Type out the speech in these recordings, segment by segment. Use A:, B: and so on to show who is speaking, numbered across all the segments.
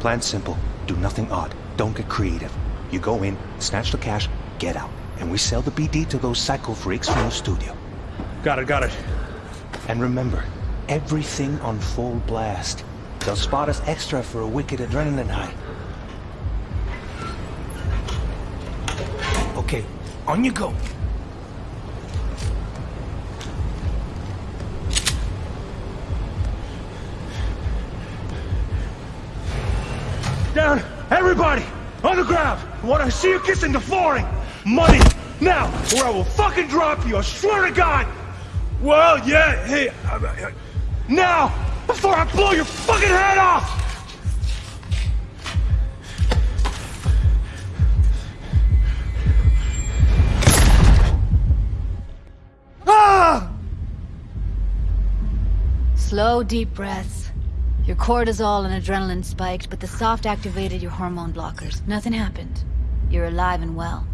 A: Plan simple. Do nothing odd. Don't get creative. You go in, snatch the cash, get out. And we sell the BD to those psycho freaks from the studio.
B: Got it, got it.
A: And remember, everything on full blast. They'll spot us extra for a wicked adrenaline high. Okay, on you go.
B: Ground! I want to see you kissing the flooring! Money! Now! Or I will fucking drop you, I swear to God! Well, yeah, hey... I, I, now! Before I blow your fucking head off! Ah!
C: Slow, deep breaths. Your cortisol and adrenaline spiked, but the soft activated your hormone blockers. Nothing happened. You're alive and well.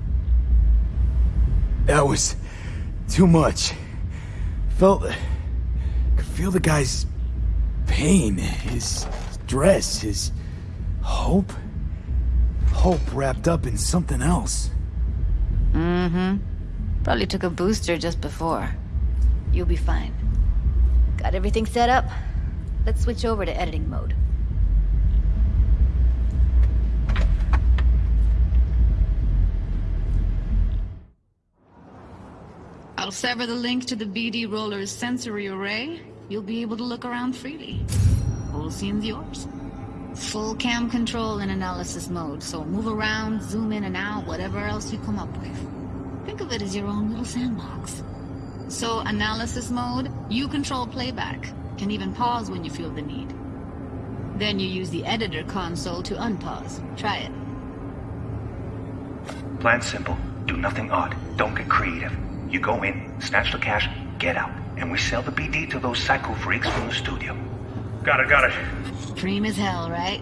D: That was... too much. Felt... could feel the guy's... pain, his stress, his... hope? Hope wrapped up in something else.
C: Mm-hmm. Probably took a booster just before. You'll be fine. Got everything set up? Let's switch over to editing mode. I'll sever the link to the BD Roller's sensory array. You'll be able to look around freely. Whole scene's yours. Full cam control in analysis mode, so move around, zoom in and out, whatever else you come up with. Think of it as your own little sandbox. So, analysis mode, you control playback. Can even pause when you feel the need. Then you use the editor console to unpause. Try it.
A: Plan simple. Do nothing odd. Don't get creative. You go in, snatch the cash, get out. And we sell the BD to those psycho freaks from the studio.
B: Got it, got it.
C: Dream as hell, right?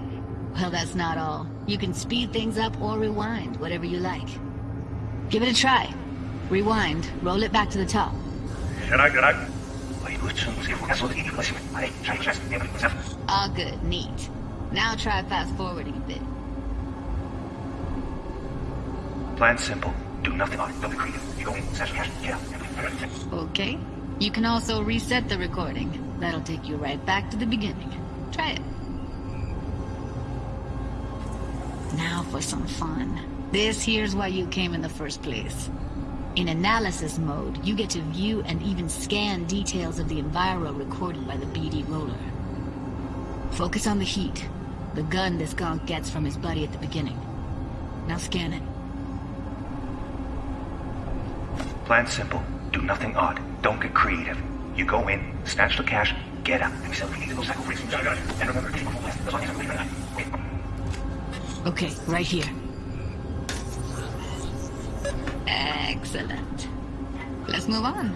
C: Well, that's not all. You can speed things up or rewind, whatever you like. Give it a try. Rewind, roll it back to the top.
B: Can I, can I...
C: All good, neat. Now try fast forwarding a bit.
A: Plan simple. Do nothing odd. Don't be creative. You go in, snatch cash, get out.
C: Okay. You can also reset the recording. That'll take you right back to the beginning. Try it. Now for some fun. This here's why you came in the first place. In analysis mode, you get to view and even scan details of the enviro recorded by the BD roller. Focus on the heat, the gun this gonk gets from his buddy at the beginning. Now scan it.
A: Plan simple. Do nothing odd. Don't get creative. You go in, snatch the cash, get out. And
C: right sell Excellent. Let's move on.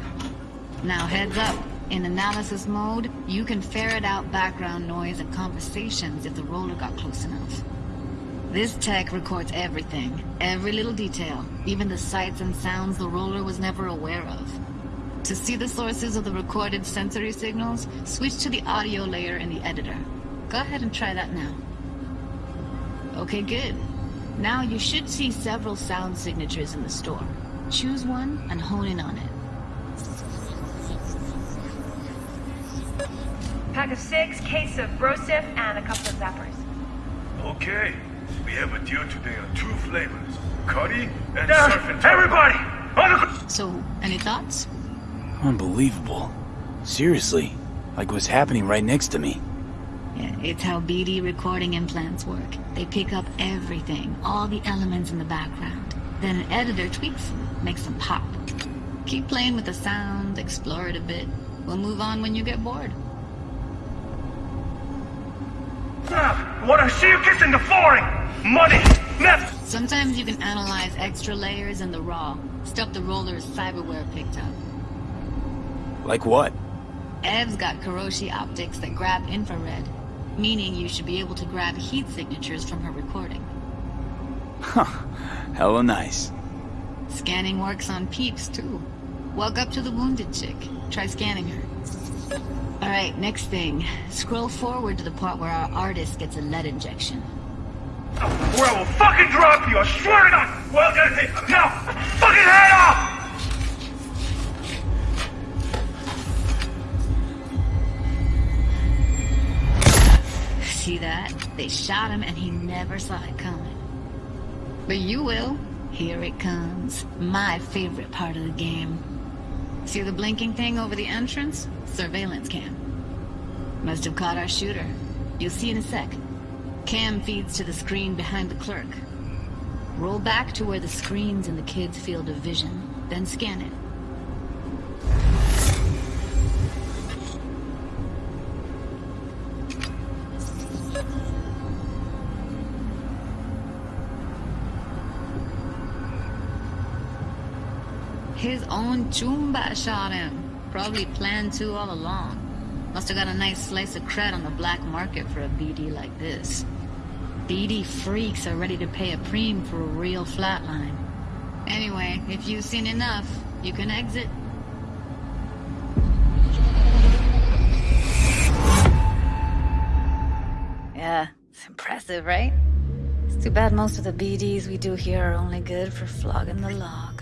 C: Now heads up. In analysis mode, you can ferret out background noise and conversations if the roller got close enough. This tech records everything, every little detail, even the sights and sounds the roller was never aware of. To see the sources of the recorded sensory signals, switch to the audio layer in the editor. Go ahead and try that now. Okay, good. Now you should see several sound signatures in the store. Choose one and hone in on it.
E: Pack of six, case of Broseph, and a couple of zappers.
B: Okay. We have a deal today on two flavors. Curry and Down! surf and Everybody! On the!
C: So, any thoughts?
D: Unbelievable. Seriously, like what's happening right next to me.
C: Yeah, it's how BD recording implants work. They pick up everything, all the elements in the background. Then an editor tweaks them, makes them pop. Keep playing with the sound, explore it a bit. We'll move on when you get bored.
B: I want to see you kissing the flooring! Money! Now!
C: Sometimes you can analyze extra layers in the raw, stuff the roller's cyberware picked up.
D: Like what?
C: Ev's got Kiroshi optics that grab infrared, meaning you should be able to grab heat signatures from her recording.
D: Huh. Hella nice.
C: Scanning works on peeps, too. Walk up to the wounded chick. Try scanning her. Alright, next thing. Scroll forward to the part where our artist gets a lead injection.
B: Or I will fucking drop you, I swear to God! Well, now, fucking head off!
C: That? They shot him and he never saw it coming. But you will. Here it comes. My favorite part of the game. See the blinking thing over the entrance? Surveillance cam. Must have caught our shooter. You'll see in a sec. Cam feeds to the screen behind the clerk. Roll back to where the screen's in the kid's field of vision, then scan it. His own Choomba shot him. Probably planned to all along. Must have got a nice slice of cred on the black market for a BD like this. BD freaks are ready to pay a preem for a real flatline. Anyway, if you've seen enough, you can exit. Yeah, it's impressive, right? It's too bad most of the BDs we do here are only good for flogging the log.